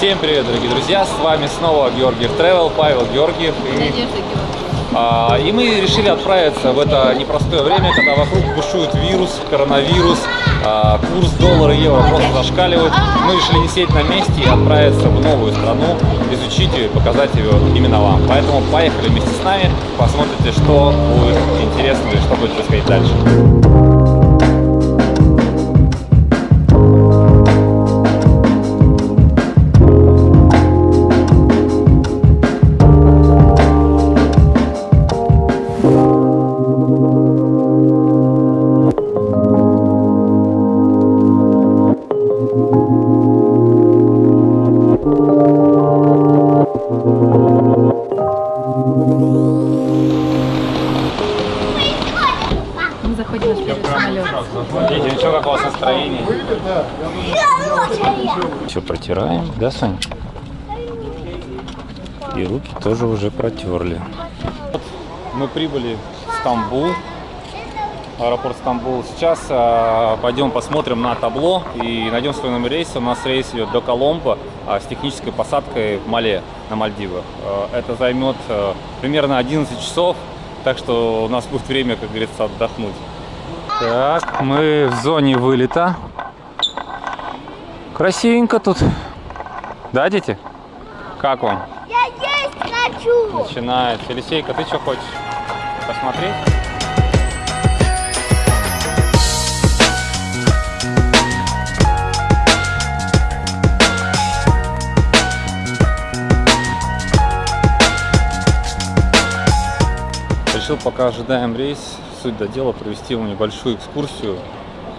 Всем привет, дорогие друзья! С вами снова Георгиев Travel, Павел Георгиев. И, Надежда а, и мы решили отправиться в это непростое время, когда вокруг бушует вирус, коронавирус, а, курс доллара и евро просто зашкаливает. Мы решили не сидеть на месте и отправиться в новую страну, изучить ее и показать ее именно вам. Поэтому поехали вместе с нами, посмотрите, что будет интересно и что будет происходить дальше. Да, Сань? И руки тоже уже протерли. Мы прибыли в Стамбул, аэропорт Стамбул. Сейчас а, пойдем посмотрим на табло и найдем свой номер рейса. У нас рейс идет до Коломбо а, с технической посадкой в Мале на Мальдивах. А, это займет а, примерно 11 часов, так что у нас будет время, как говорится, отдохнуть. Так, мы в зоне вылета. Красивенько тут. Да, дети? Как вам? Я есть хочу! Начинает. Елисейка, ты что хочешь? Посмотреть? Решил, пока ожидаем рейс, суть до дела, провести вам небольшую экскурсию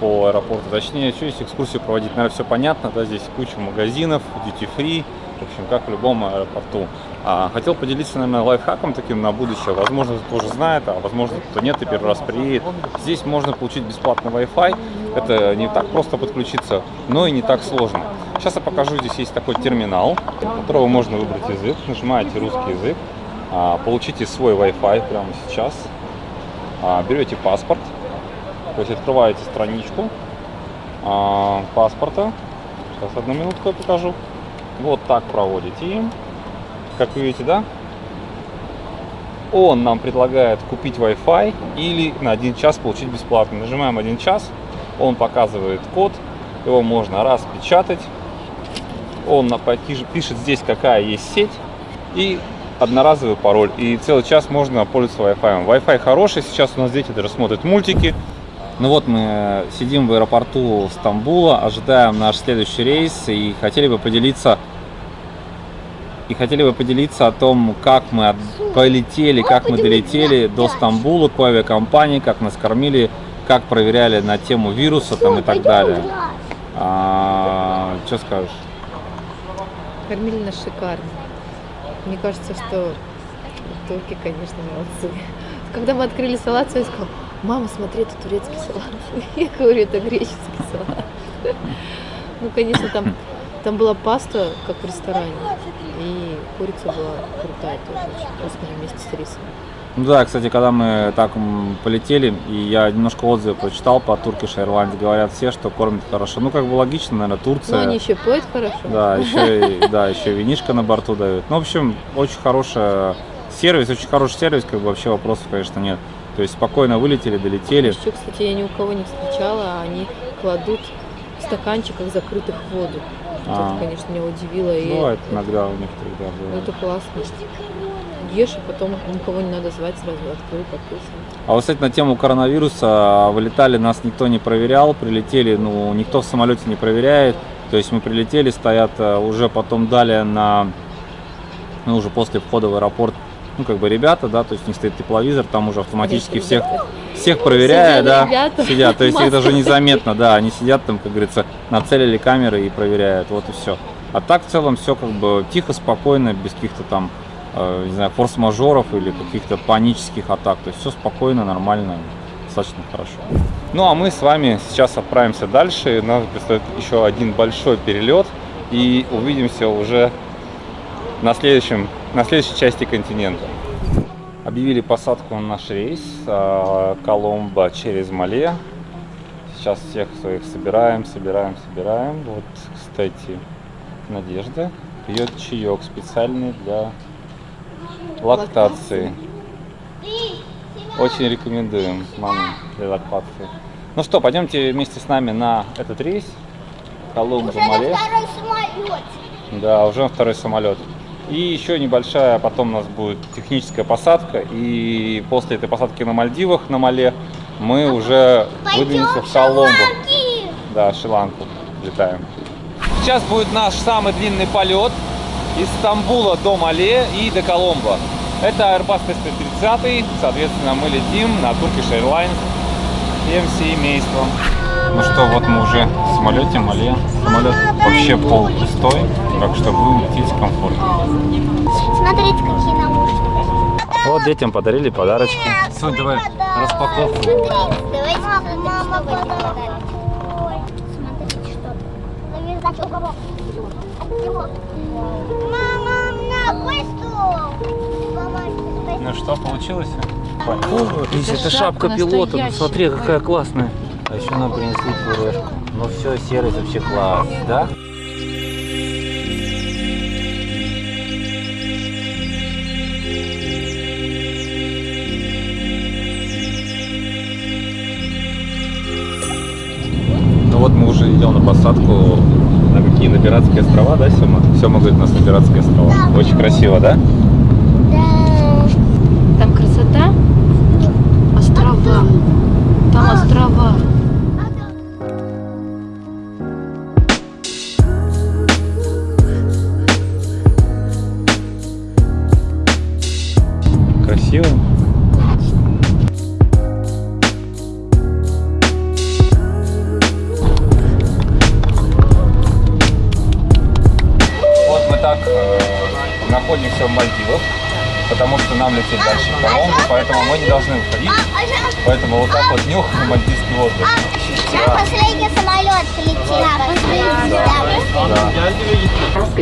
по аэропорту. Точнее, что здесь экскурсию проводить, наверное, все понятно, да, здесь куча магазинов, duty-free, в общем, как в любом аэропорту. А, хотел поделиться, наверное, лайфхаком таким на будущее. Возможно, кто-то уже знает, а возможно, кто нет и первый раз приедет. Здесь можно получить бесплатный Wi-Fi. Это не так просто подключиться, но и не так сложно. Сейчас я покажу, здесь есть такой терминал, у которого можно выбрать язык. Нажимаете русский язык, а, получите свой Wi-Fi прямо сейчас. А, берете паспорт, то есть открываете страничку а, паспорта. Сейчас одну минутку я покажу. Вот так проводите им. Как видите, да? Он нам предлагает купить Wi-Fi или на один час получить бесплатно. Нажимаем один час, он показывает код, его можно распечатать. Он пишет здесь, какая есть сеть и одноразовый пароль. И целый час можно пользоваться Wi-Fi. Wi-Fi хороший, сейчас у нас дети даже смотрят мультики. Ну вот мы сидим в аэропорту Стамбула, ожидаем наш следующий рейс и хотели бы поделиться и хотели бы поделиться о том, как мы от- полетели, как мы долетели до Стамбула к авиакомпании, как нас кормили, как проверяли на тему вируса там и так далее. А, что скажешь? Кормили нас шикарно. Мне кажется, что турки, конечно, молодцы. Когда мы открыли салат, я сказал, мама, смотри, это турецкий салат. Я говорю, это греческий салат. Ну, конечно, там, там была паста, как в ресторане. И курица была крутая тоже, очень вкусная вместе с рисом. Ну да, кстати, когда мы так полетели, и я немножко отзывы прочитал по Turkish Airlines, говорят все, что кормят хорошо. Ну, как бы логично, наверное, Но Турция. они еще поют хорошо. Да, еще, да, еще винишко на борту дают. Ну, в общем, очень хороший сервис, очень хороший сервис, как бы вообще вопросов, конечно, нет. То есть спокойно вылетели, долетели. Еще, кстати, я ни у кого не встречала, а они кладут в стаканчиках закрытых воду. А. Это, конечно, меня удивило. И Бывает иногда у некоторых, да, ну, бывает. это классно. Ешь, а потом никого не надо звать, сразу открыл, попился. А вот, кстати, на тему коронавируса, вылетали, нас никто не проверял, прилетели, ну, никто в самолете не проверяет. То есть мы прилетели, стоят уже потом далее на, ну, уже после входа в аэропорт, ну, как бы ребята, да, то есть них стоит тепловизор, там уже автоматически Конечно, всех, ребята. всех проверяя, Сидят да, ребята, сидят, то есть их даже незаметно, да, они сидят там, как говорится, нацелили камеры и проверяют, вот и все. А так в целом все как бы тихо, спокойно, без каких-то там, э, не знаю, форс-мажоров или каких-то панических атак, то есть все спокойно, нормально, достаточно хорошо. Ну а мы с вами сейчас отправимся дальше, нас предстоит еще один большой перелет и увидимся уже на, следующем, на следующей части континента. Объявили посадку на наш рейс а, Коломбо через Мале. Сейчас всех своих собираем, собираем, собираем. Вот, кстати, Надежда пьет чаек специальный для лактации. Очень рекомендуем маме для лактации. Ну что, пойдемте вместе с нами на этот рейс. Колумбу на Мале. Да, уже второй самолет. И еще небольшая, потом у нас будет техническая посадка. И после этой посадки на Мальдивах, на Мале, мы уже выдвинемся в Коломбу. Да, Шри-Ланку летаем. Сейчас будет наш самый длинный полет из Стамбула до Мале и до Коломбо. Это Airbus A330, соответственно, мы летим на Turkish Airlines всем семейством. Ну что, вот мы уже в самолете Мале. Самолет вообще полупустой, так что будем лететь комфортно. Смотрите, какие наушники. Вот детям подарили подарочки. Сонь, давай распаковку. Давайте мама подарок. Смотрите, что. Него. Мама, на. Ну что, получилось? Лиза, это это шапка шапка пилота, ну смотри, какая классная. А еще нам принесли пюрешку. Ну все, сервис вообще класс, да? Ну вот мы уже идем на посадку на какие на Пиратские острова, да, Сема? Сема говорит, у нас на Пиратские острова. Очень красиво? Да.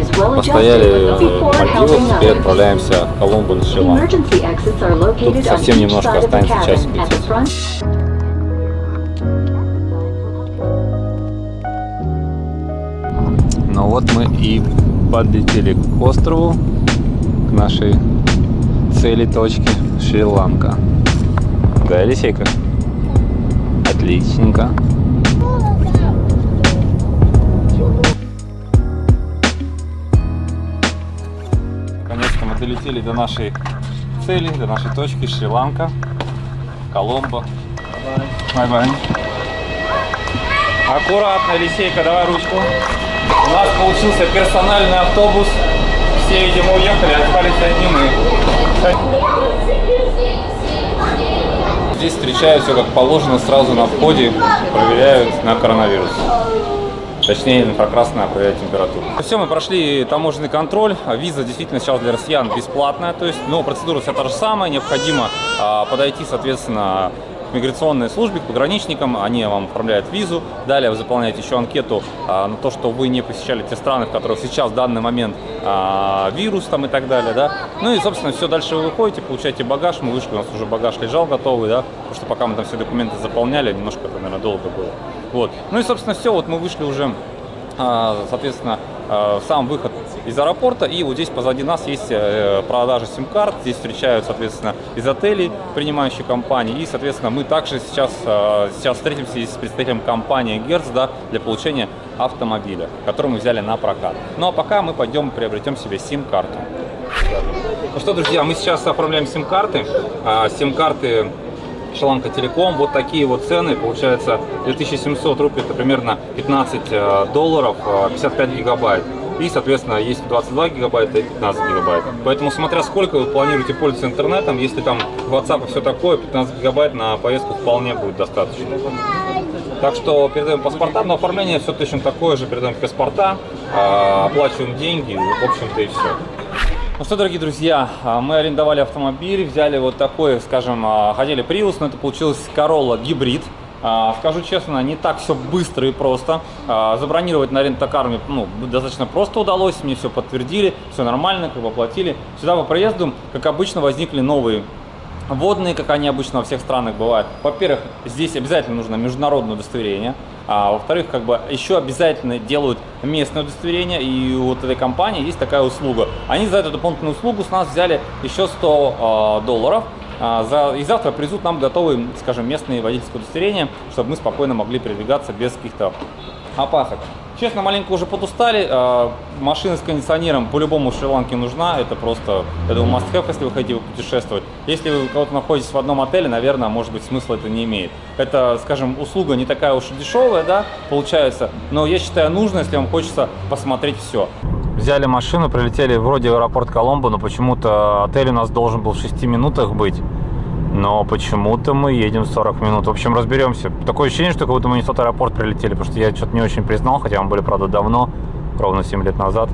Постояли в Мальдивах, теперь отправляемся в Коломбу на Шри-Ланку. Тут совсем немножко останется часик лететь. Ну вот мы и подлетели к острову, к нашей цели точки Шри-Ланка. Да, Елисейка? Отличненько. Долетели до нашей цели, до нашей точки Шри-Ланка, Коломбо. Bye-bye. Аккуратно, Елисейка, давай ручку. У нас получился персональный автобус. Все, видимо, уехали, остались одни мы. Здесь встречают все как положено, сразу на входе проверяют на коронавирус. Точнее, инфракрасная проверяет температуру. Все, мы прошли таможенный контроль. Виза действительно сейчас для россиян бесплатная. То есть, но процедура вся та же самая. Необходимо а, подойти, соответственно, к миграционной службе, к пограничникам, они вам оформляют визу. Далее вы заполняете еще анкету а, на то, что вы не посещали те страны, в которых сейчас в данный момент а, вирус там и так далее, да. Ну и, собственно, все, дальше вы выходите, получаете багаж. Мы вышли, у нас уже багаж лежал готовый, да, потому что пока мы там все документы заполняли, немножко это, наверное, долго было. Вот. Ну и, собственно, все, вот мы вышли уже а, соответственно, а, сам выход из аэропорта. И вот здесь позади нас есть э, продажа сим-карт. Здесь встречают, соответственно, из отелей принимающие компании. И, соответственно, мы также сейчас, а, сейчас встретимся здесь с представителем компании Hertz да, для получения автомобиля, который мы взяли на прокат. Ну а пока мы пойдем приобретем себе сим-карту. Ну что, друзья, мы сейчас оформляем сим-карты. А, Сим-карты Шаланка Телеком. Вот такие вот цены. Получается 2700 рублей, это примерно 15 э, долларов, э, 55 гигабайт. И, соответственно, есть 22 гигабайта и 15 гигабайт. Поэтому, смотря сколько вы планируете пользоваться интернетом, если там WhatsApp и все такое, 15 гигабайт на поездку вполне будет достаточно. Так что передаем паспорта, но оформление все точно такое же, передаем паспорта, э, оплачиваем деньги, в общем-то и все. Ну что, дорогие друзья, а, мы арендовали автомобиль, взяли вот такой, скажем, а, хотели Prius, но это получилось Corolla гибрид. А, Скажу честно, не так все быстро и просто. А, Забронировать на рентакар мне ну, достаточно просто удалось, мне все подтвердили, все нормально, как бы оплатили. Сюда по приезду, как обычно, возникли новые водные, как они обычно во всех странах бывают. Во-первых, здесь обязательно нужно международное удостоверение. А во-вторых, как бы еще обязательно делают местное удостоверение, и у вот этой компании есть такая услуга. Они за эту дополнительную услугу с нас взяли еще 100 э, долларов, и завтра привезут нам готовые, скажем, местные водительские удостоверения, чтобы мы спокойно могли передвигаться без каких-то опасок. Честно, маленько уже подустали. А, машина с кондиционером по-любому Шри-Ланке нужна. Это просто, я думаю, must have, если вы хотите путешествовать. Если вы кого-то находитесь в одном отеле, наверное, может быть, смысла это не имеет. Это, скажем, услуга не такая уж и дешевая, да, получается. Но я считаю нужно, если вам хочется посмотреть все. Взяли машину, прилетели вроде в аэропорт Коломбо, но почему-то отель у нас должен был в 6 минутах быть. Но почему-то мы едем 40 минут. В общем, разберемся. Такое ощущение, что как будто мы не в тот аэропорт прилетели, потому что я что-то не очень признал, хотя мы были, правда, давно, ровно 7 лет назад.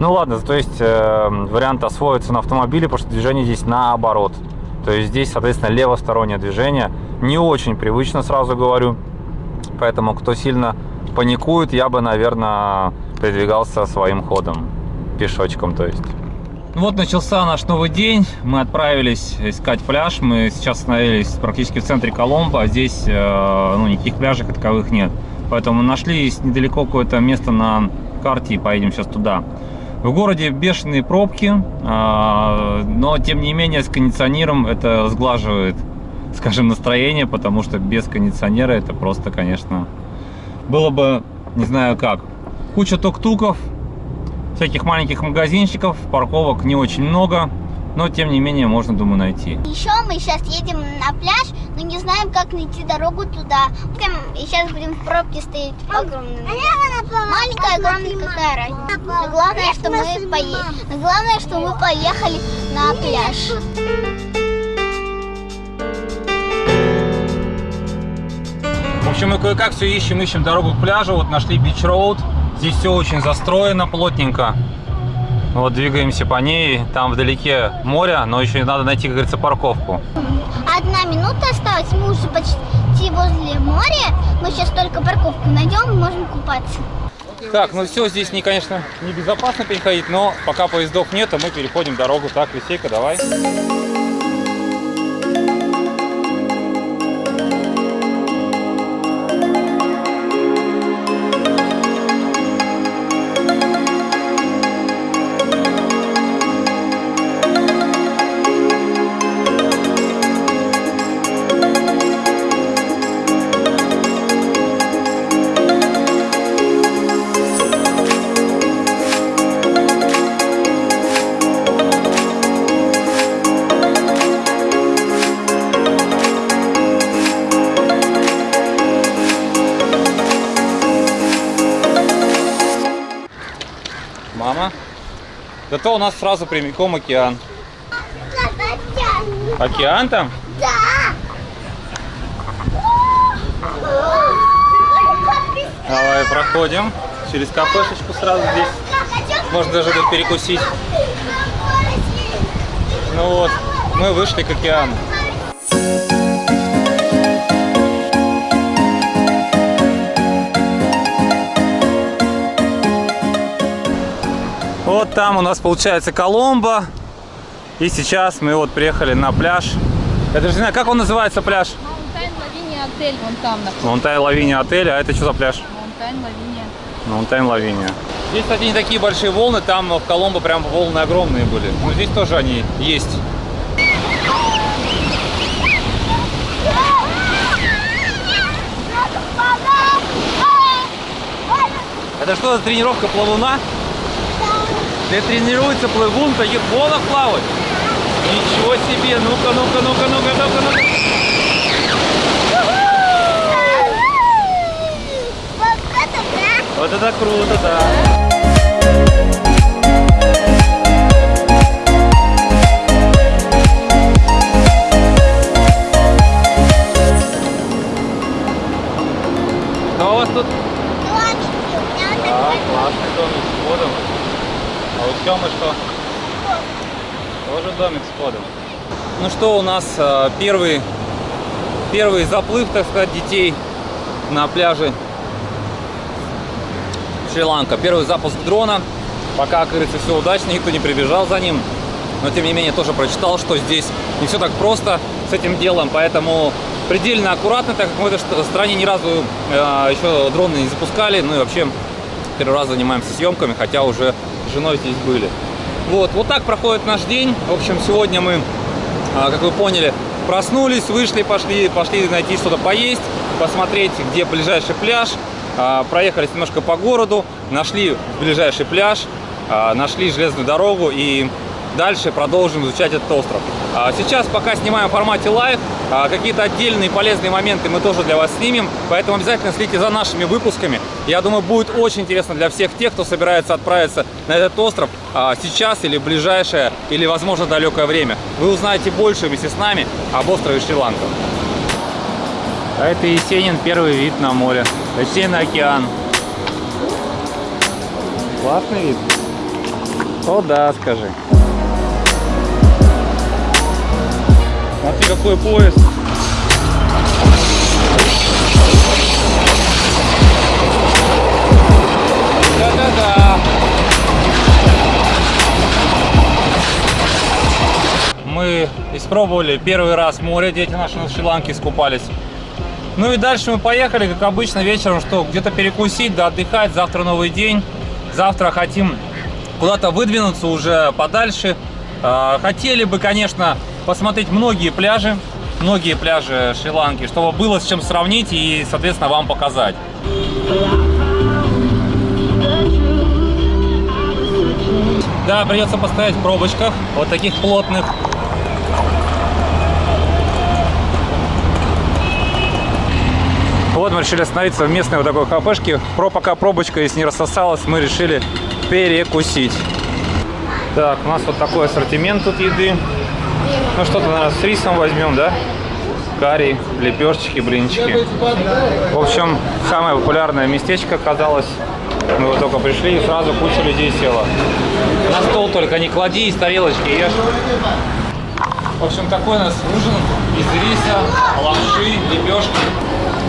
Ну ладно, то есть э, вариант освоиться на автомобиле, потому что движение здесь наоборот. То есть здесь, соответственно, левостороннее движение. Не очень привычно, сразу говорю. Поэтому, кто сильно паникует, я бы, наверное, передвигался своим ходом. Пешочком, то есть. Ну вот начался наш новый день. Мы отправились искать пляж. Мы сейчас остановились практически в центре Коломбо. А здесь э, ну, никаких пляжей таковых нет. Поэтому нашли недалеко какое-то место на карте и поедем сейчас туда. В городе бешеные пробки, э, но тем не менее с кондиционером это сглаживает, скажем, настроение, потому что без кондиционера это просто, конечно, было бы не знаю как. Куча тук-туков, всяких маленьких магазинчиков, парковок не очень много, но тем не менее можно, думаю, найти. Еще мы сейчас едем на пляж, но не знаем, как найти дорогу туда. И сейчас будем в пробке стоять огромная. Маленькая, огромная, какая разница. Но главное, что мы поехали. Но главное, что мы поехали на пляж. В общем, мы кое-как все ищем, ищем дорогу к пляжу. Вот нашли Beach Road. Здесь все очень застроено плотненько. Вот двигаемся по ней. Там вдалеке море, но еще надо найти, как говорится, парковку. Одна минута осталась. Мы уже почти возле моря. Мы сейчас только парковку найдем и можем купаться. Так, ну все, здесь, не, конечно, небезопасно переходить, но пока поездов нет, мы переходим дорогу. Так, Лисейка, давай. Мама. Зато у нас сразу прямиком океан. Океан там? Да. Давай проходим через кафешечку сразу здесь. Можно даже тут перекусить. Ну вот, мы вышли к океану. Вот там у нас получается Коломбо. И сейчас мы вот приехали на пляж. Я даже не знаю, как он называется пляж? Маунтайн Лавиния отель вон там находится. Маунтайн Лавиния отель. А это что за пляж? Маунтайн Лавиния. Маунтайн Лавиния. Здесь, кстати, не такие большие волны. Там в Коломбо прям волны огромные были. Но здесь тоже они есть. Это что за тренировка плавуна? Где тренируется плывун в таких волнах плавать? Ничего себе! Ну-ка, ну-ка, ну-ка, ну-ка, ну-ка, ну-ка. Вот это круто, да. Ну, у вас тут Домики. У меня вот такой с входом. А у Тёмы что? Тоже домик с входом. Ну что, у нас э, первый, первый заплыв, так сказать, детей на пляже Шри-Ланка. Первый запуск дрона. Пока, как все удачно, никто не прибежал за ним. Но, тем не менее, тоже прочитал, что здесь не все так просто с этим делом. Поэтому предельно аккуратно, так как мы в этой стране ни разу э, еще дроны не запускали, ну и вообще первый раз занимаемся съемками, хотя уже женой здесь были. Вот, вот так проходит наш день. В общем, сегодня мы, а, как вы поняли, проснулись, вышли, пошли, пошли найти что-то поесть, посмотреть, где ближайший пляж. А, проехались немножко по городу, нашли ближайший пляж, а, нашли железную дорогу и дальше продолжим изучать этот остров. А сейчас пока снимаем в формате live, какие-то отдельные полезные моменты мы тоже для вас снимем, поэтому обязательно следите за нашими выпусками. Я думаю, будет очень интересно для всех тех, кто собирается отправиться на этот остров сейчас или в ближайшее, или, возможно, далекое время. Вы узнаете больше вместе с нами об острове Шри-Ланка. А это Есенин, первый вид на море. Точнее, на океан. Классный вид. О, да, скажи. Смотри, какой поезд. Да-да-да. Мы испробовали первый раз море, дети наши на Шри-Ланке искупались. Ну и дальше мы поехали, как обычно, вечером, что где-то перекусить, да отдыхать. Завтра новый день. Завтра хотим куда-то выдвинуться уже подальше. А, хотели бы, конечно, посмотреть многие пляжи, многие пляжи Шри-Ланки, чтобы было с чем сравнить и, соответственно, вам показать. Да, придется постоять в пробочках, вот таких плотных. Вот мы решили остановиться в местной вот такой кафешке. Про пока пробочка, если не рассосалась, мы решили перекусить. Так, у нас вот такой ассортимент тут еды. Ну что-то, наверное, с рисом возьмем, да? Карри, лепешечки, блинчики. В общем, самое популярное местечко оказалось. Мы вот только пришли и сразу куча людей села. На стол только не клади, из тарелочки ешь. В общем, такой у нас ужин из риса, лапши, лепешки.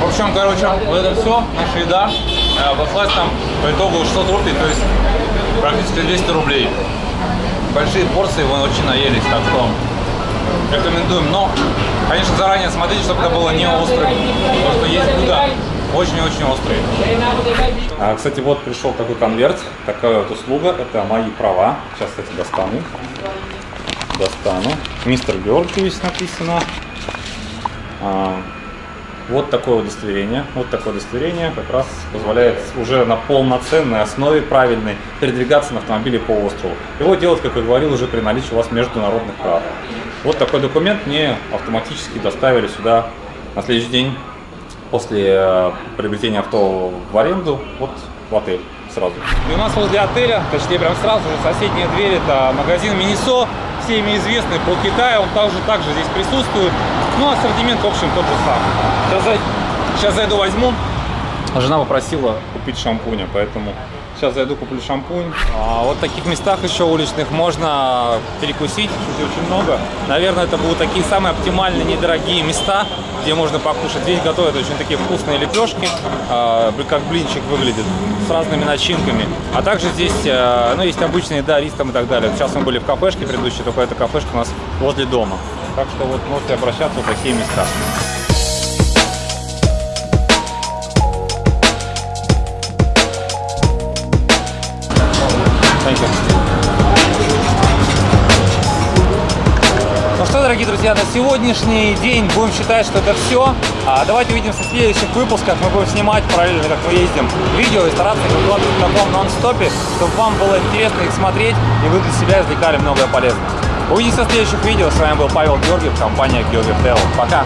В общем, короче, вот это все, наша еда, э, обошлась там по итогу 600 рублей, то есть практически 200 рублей. Большие порции, вы очень наелись, так что рекомендуем. Но, конечно, заранее смотрите, чтобы это было не острым, потому что есть блюда очень-очень острые. А, кстати, вот пришел такой конверт, такая вот услуга, это мои права. Сейчас, кстати, достану. Достану. Мистер Георгиевич написано. А, вот такое удостоверение. Вот такое удостоверение как раз позволяет уже на полноценной основе правильной передвигаться на автомобиле по острову. Его делать, как я говорил, уже при наличии у вас международных прав. Вот такой документ мне автоматически доставили сюда на следующий день после э, приобретения авто в аренду, вот в отель сразу. И у нас возле отеля, точнее прям сразу же соседняя дверь, это магазин Минисо, всеми известный по Китаю, он также, также здесь присутствует. Ну, ассортимент, в общем, тот же самый. Сейчас, сейчас зайду, возьму. Жена попросила купить шампуня, поэтому Сейчас зайду, куплю шампунь. А вот в таких местах еще уличных можно перекусить, здесь очень много. Наверное, это будут такие самые оптимальные, недорогие места, где можно покушать. Здесь готовят очень такие вкусные лепешки, а, как блинчик выглядит, с разными начинками. А также здесь, а, ну, есть обычные, да, рис там и так далее. Сейчас мы были в кафешке предыдущей, только эта кафешка у нас возле дома. Так что вот можете обращаться в такие места. Дорогие друзья, на сегодняшний день будем считать, что это все. А давайте увидимся в следующих выпусках. Мы будем снимать параллельно, как мы ездим, видео и стараться выкладывать в таком нон-стопе, чтобы вам было интересно их смотреть и вы для себя извлекали многое полезное. Увидимся в следующих видео. С вами был Павел Георгиев, компания Георгиев Travel. Пока!